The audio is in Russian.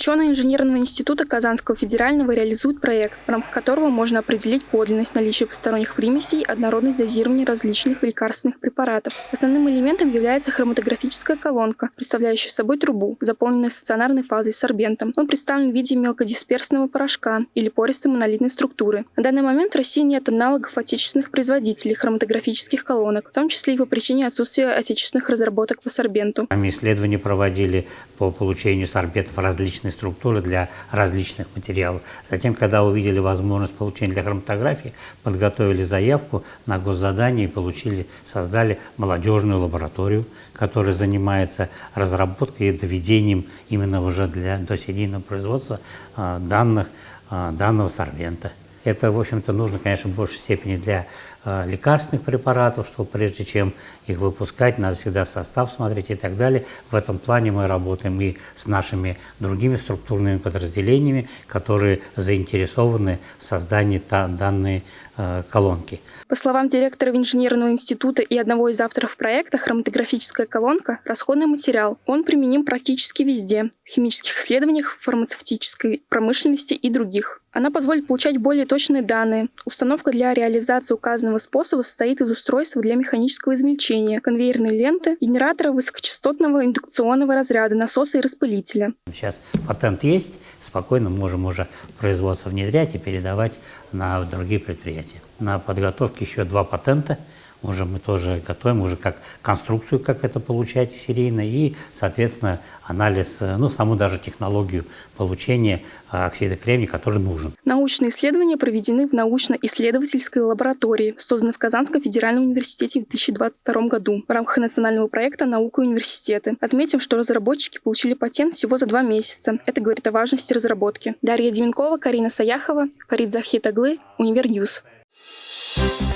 Ученые инженерного института Казанского федерального реализуют проект, в рамках которого можно определить подлинность наличия посторонних примесей, однородность дозирования различных лекарственных препаратов. Основным элементом является хроматографическая колонка, представляющая собой трубу, заполненную стационарной фазой сорбентом. Он представлен в виде мелкодисперсного порошка или пористой монолитной структуры. На данный момент в России нет аналогов отечественных производителей хроматографических колонок, в том числе и по причине отсутствия отечественных разработок по сорбенту. Мы исследования проводили по получению сорбентов различной структуры для различных материалов. Затем, когда увидели возможность получения для хроматографии, подготовили заявку на госзадание и получили, создали молодежную лабораторию, которая занимается разработкой и доведением именно уже для досерийного производства а, данных, а, данного сорбента. Это, в общем-то, нужно, конечно, в большей степени для э, лекарственных препаратов, что прежде чем их выпускать, надо всегда состав смотреть и так далее. В этом плане мы работаем и с нашими другими структурными подразделениями, которые заинтересованы в создании данной э, колонки. По словам директора инженерного института и одного из авторов проекта, хроматографическая колонка – расходный материал. Он применим практически везде – в химических исследованиях, фармацевтической промышленности и других. Она позволит получать более точные данные. Установка для реализации указанного способа состоит из устройства для механического измельчения, конвейерной ленты, генератора высокочастотного индукционного разряда, насоса и распылителя. Сейчас патент есть, спокойно можем уже производство внедрять и передавать на другие предприятия. На подготовке еще два патента – уже мы тоже готовим, уже как конструкцию, как это получать серийно, и, соответственно, анализ, э, ну, саму даже технологию получения э, оксида кремния, который нужен. Научные исследования проведены в научно-исследовательской лаборатории, созданной в Казанском федеральном университете в 2022 году в рамках национального проекта «Наука и университеты». Отметим, что разработчики получили патент всего за два месяца. Это говорит о важности разработки. Дарья Деменкова, Карина Саяхова, Фарид Захитаглы, Универньюз. Thank